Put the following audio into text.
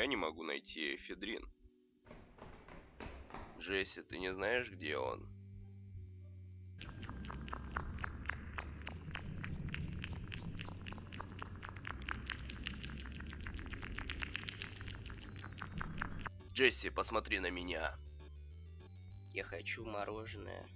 Я не могу найти эфедрин. Джесси, ты не знаешь, где он? Джесси, посмотри на меня. Я хочу мороженое.